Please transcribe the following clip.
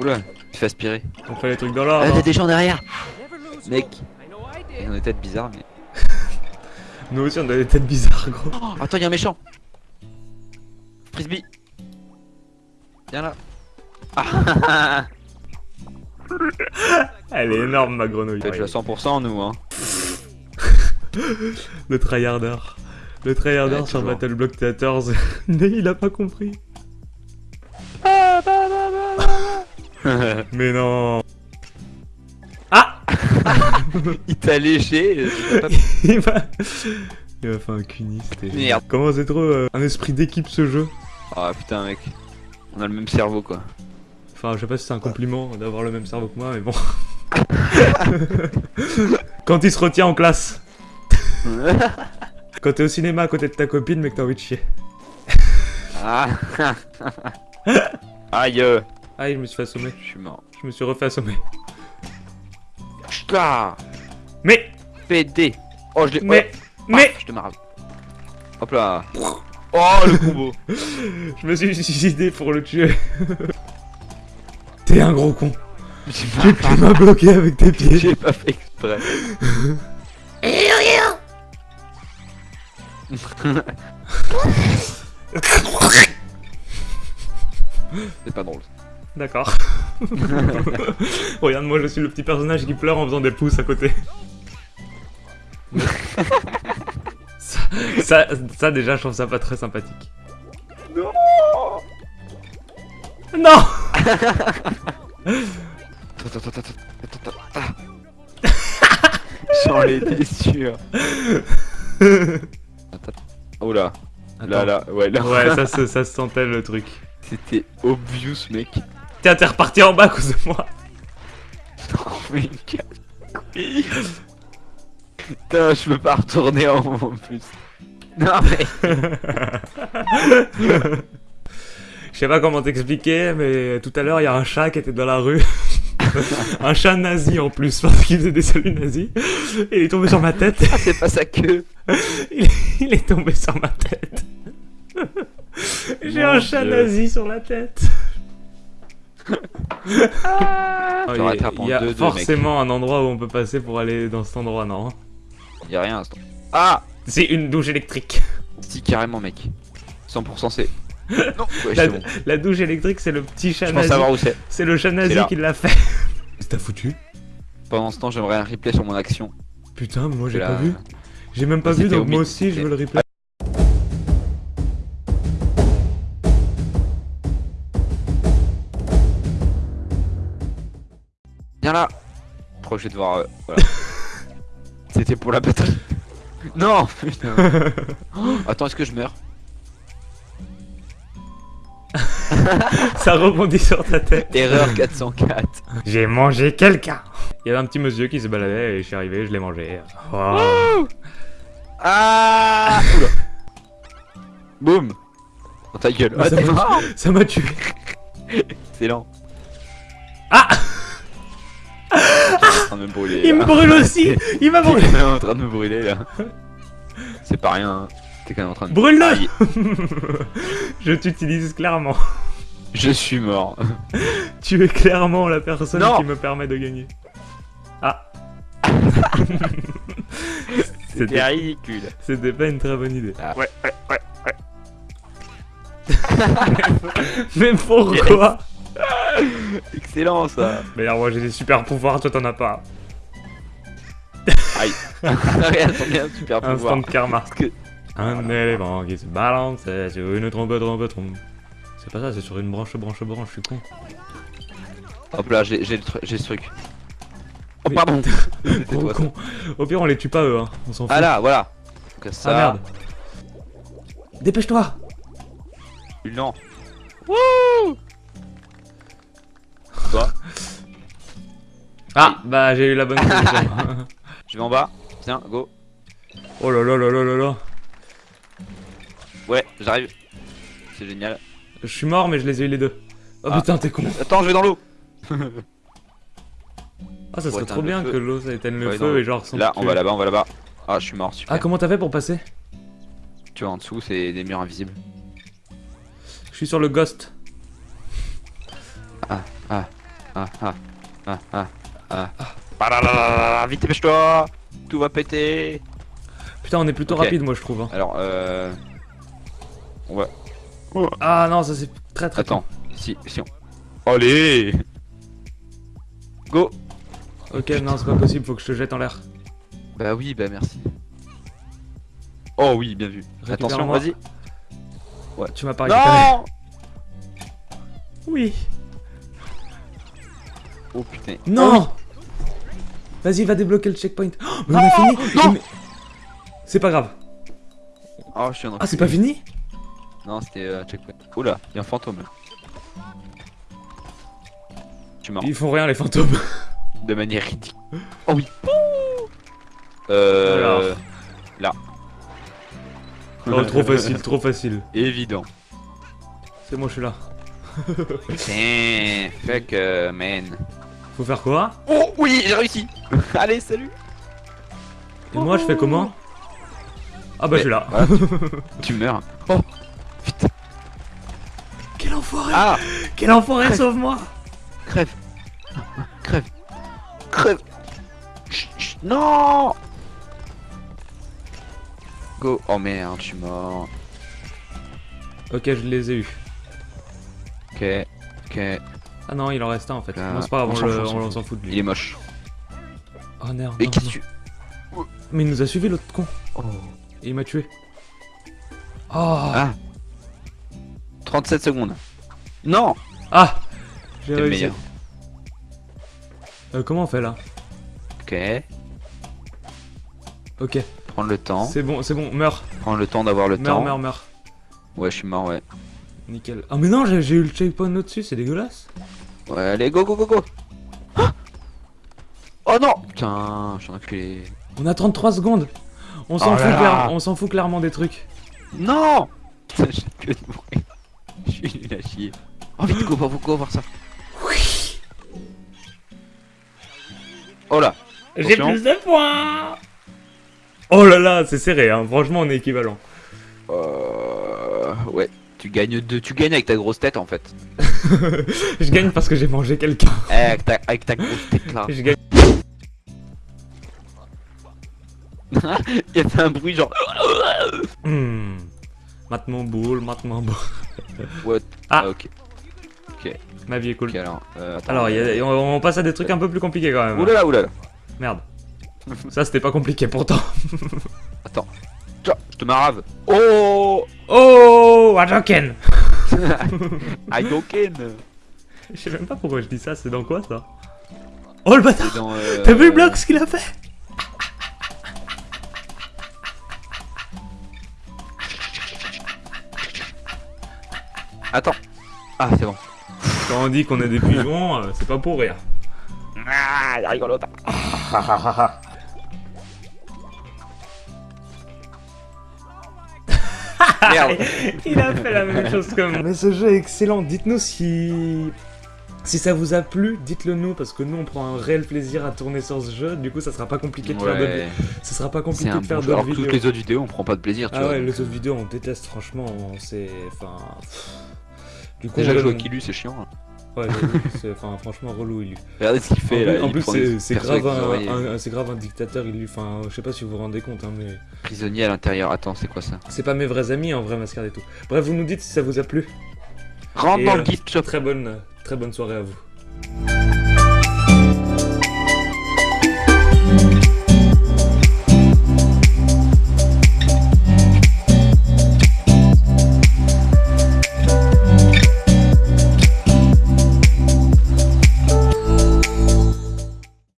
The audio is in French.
Oula, tu fais aspirer. On fait les trucs dans Ah, l'ordre. il y a des gens derrière Mec Ils ont des têtes bizarres, mais... Nous aussi on a des têtes bizarres gros. Oh, attends, il y a un méchant Frisbee Viens là Ah Elle est énorme ma grenouille. Fait à 100% nous, hein. Le tryharder. Le tryharder Ouais, sur toujours. Battle Block Theaters. Mais il a pas compris. Mais non. Ah il t'a léché pas- Il m'a... Il m'a fait un cunis, c'était génial. Merde. Comment c'est trop euh, un esprit d'équipe ce jeu Ah putain mec On a le même cerveau quoi Enfin, je sais pas si c'est un compliment d'avoir le même cerveau que moi, mais bon. Quand il se retient en classe. Quand t'es au cinéma à côté de ta copine, mais que t'as envie de chier. Ah Aïe euh, Ah, je me suis fait assommer. Je suis mort Je me suis refait assommer. Ch'ta Mais PD Oh je l'ai... Mais Mais Mais Je te marre Hop là Oh le combo Je me suis suicidé pour le tuer. T'es un gros con. Pas, tu m'as bloqué avec tes pieds. j'ai pas fait exprès C'est pas drôle D'accord. Regarde, moi je suis le petit personnage qui pleure en faisant des pouces à côté. ça, ça, ça, déjà, je trouve ça pas très sympathique. Non Non Attends, attends, attends, attends, attends, attends. J'en étais sûr. Oh là, là, Attends. là, ouais, là. Ouais, ça, se- ça se sentait le truc. C'était obvious, mec. Tiens, t'es reparti en bas à cause de moi. Putain, je peux pas retourner en haut en plus. Non, mais. Je sais pas comment t'expliquer, mais tout à l'heure, il y a un chat qui était dans la rue. un chat nazi en plus, parce qu'il faisait des saluts nazis. Et il est tombé sur ma tête. Ah, c'est pas sa queue. Il est, il est tombé sur ma tête. J'ai un chat Dieu. nazi sur la tête. Ah, il y a- il y a deux, deux, forcément un endroit où on peut passer pour aller dans cet endroit, non Y'a rien à l'instant. Ah C'est une douche électrique. Si, carrément, mec. 100% c'est. Non, ouais, La, c'est bon. la douche électrique, c'est le petit chat nazi. savoir où c'est. C'est le chat nazi qui l'a fait. C'est t'as foutu Pendant ce temps, j'aimerais un replay sur mon action. Putain, mais moi j'ai Là- pas vu. J'ai même pas vu, donc moi aussi je veux le replay. Viens là Trop, je vais devoir... euh, voilà. C'était pour la batterie. non Putain Oh, Attends, est-ce que je meurs? Ça rebondit sur ta tête. Erreur 404. J'ai mangé quelqu'un. Il y avait un petit monsieur qui se baladait et je suis arrivé, je l'ai mangé. Oh. Ah Oula Boum Dans ta gueule. Ah, Ça Ça m'a tué. Excellent. Ah train de me brûler. Il me brûle aussi Il m'a brûlé T'es en train de me brûler là. C'est pas rien. hein. T'es quand même en train de. Brûle-le Je t'utilise clairement. Je suis mort. Tu es clairement la personne Non. qui me permet de gagner. Ah C'était C'était ridicule. c'était pas une très bonne idée. Ah. Ouais, ouais, ouais, ouais. Mais pourquoi Excellent ça. D'ailleurs, moi j'ai des super pouvoirs, toi t'en as pas. Aïe. Regarde, t'en as un super pouvoir. Instant de karma. Que. Un élément qui se balance sur une trompe, trompe, trompe. C'est pas ça, c'est sur une branche, branche, branche, je suis con. Hop là, j'ai j'ai le tru- j'ai ce truc. Oh Mais- pardon Gros toi ça. con. Au pire, on les tue pas eux, hein. on s'en fout. Ah là, voilà. Donc ça. Ah merde. Dépêche-toi Non. Wouh Ah, bah j'ai eu la bonne solution. Je vais en bas. Tiens, go. oh là là là là là là. Ouais, j'arrive. C'est génial. Je suis mort, mais je les ai eu les deux. Oh Ah. putain, t'es con. Attends, je vais dans l'eau. Ah, ça serait trop bien que l'eau ça éteigne le feu et genre sans Là, on va là-bas, on va là-bas. Ah, je suis mort, super. Ah, comment t'as fait pour passer? Tu vois, en dessous, c'est des murs invisibles. Je suis sur le ghost. Ah, ah, ah, ah, ah, ah, ah. Ah vite dépêche-toi Tout va péter Putain, on est plutôt rapide, moi, je trouve. hein. Alors, euh... Ouais. Ah non, ça c'est très très. Attends, si, si on... Allez Go Ok, non, c'est pas possible, faut que je te jette en l'air. Bah oui, bah merci. Oh oui, bien vu. Attention, vas-y. Tu m'as pas récupéré. Non Oui. Oh putain. Non Vas-y, va débloquer le checkpoint. Oh, mais on a fini non Mais- C'est pas grave. Oh, je suis en Ah, c'est pas fini Non, c'était euh, checkpoint. Oula, il y a un fantôme là. Tu mens. Ils font rien, les fantômes. De manière ridicule. Oh oui. Euh... Alors. Oh, trop facile, trop facile. Évident. C'est moi, je suis là. Tiens, fuck euh, man. Faut faire quoi Oh oui, j'ai réussi. Allez, salut. Et moi, je fais comment Ah bah, je suis là. Voilà, tu, tu meurs. Oh, Quel enfoiré ah, Quel enfoiré, sauve-moi crève. Crève. Crève. Chut, chut, Non. Go. Oh merde, je suis mort. Ok, je les ai eus. Ok, ok. Ah non, il en reste un en fait. Ah, non, c'est pas grave, on s'en fout, de Il lui. est moche. Oh merde. Mais que tu... Mais il nous a suivi l'autre con. Oh. Et il m'a tué. Oh Ah 37 secondes. Non Ah J'ai réussi. meilleur. Euh, comment on fait là? Ok. Ok, Prendre le temps. c'est bon, c'est bon, meurs. Prendre le temps d'avoir le Meurs, temps. meurs, meurs. Ouais, je suis mort, ouais. Nickel. Ah mais non, j'ai j'ai eu le checkpoint au-dessus, c'est dégueulasse. Ouais, allez, go, go, go, go Ah Oh non Putain, je suis enculé. On a 33 secondes. On s'en Oh fout, clair- on s'en fout clairement des trucs. Non Putain, j'ai que de mourir. Je suis nul à chier. Oh vite, go, go, go, voir ça. Oui Oh là J'ai plus de points Oh là là, c'est serré, hein. franchement on est équivalent. Euh... Ouais. Tu gagnes deux, tu gagnes avec ta grosse tête en fait. Je gagne parce que j'ai mangé quelqu'un. Eh, avec, ta, avec ta grosse tête là. Je gagne. Il y a fait un bruit genre. Mate mon boule, mate mon boule. What? Ah. ok. Ma vie est cool. Ok alors. Euh, attends. Alors, y a- on, on passe à des trucs un peu plus compliqués quand même. Oulala, oulala. Merde. Ça c'était pas compliqué pourtant. Tiens, je te marave. Oh Oh, Hadouken Aidoken Je sais même pas pourquoi je dis ça, c'est dans quoi ça Oh le bâtard euh, T'as vu le bloc ce qu'il a fait Attends. Ah, c'est bon. Quand on dit qu'on est des pigeons, euh, c'est pas pour rire. Ah, il rigole Merde. Il a fait la même chose que moi. Mais ce jeu est excellent. Dites-nous si si ça vous a plu. Dites-le nous parce que nous on prend un réel plaisir à tourner sur ce jeu. Du coup, ça sera pas compliqué de faire d'autres. Ouais, Ça sera pas compliqué de faire bon jeu. d'autres Alors que vidéos. toutes les autres vidéos, on prend pas de plaisir, tu Ah vois. ouais, donc. les autres vidéos on déteste franchement. on- C'est enfin. Du coup, Déjà on que jouer à Kilu, c'est chiant. hein. Ouais, enfin franchement relou il lui. Regardez ce qu'il En fait plus, là. en plus, c'est grave un, oreilles un- c'est grave un dictateur, il lui, enfin, je sais pas si vous vous rendez compte, hein, mais prisonnier à l'intérieur. Attends, c'est quoi ça? C'est pas mes vrais amis en vrai, mascarade et tout. Bref, vous nous dites si ça vous a plu. Rentre Et, dans euh, le shop. Très bonne, très bonne soirée à vous.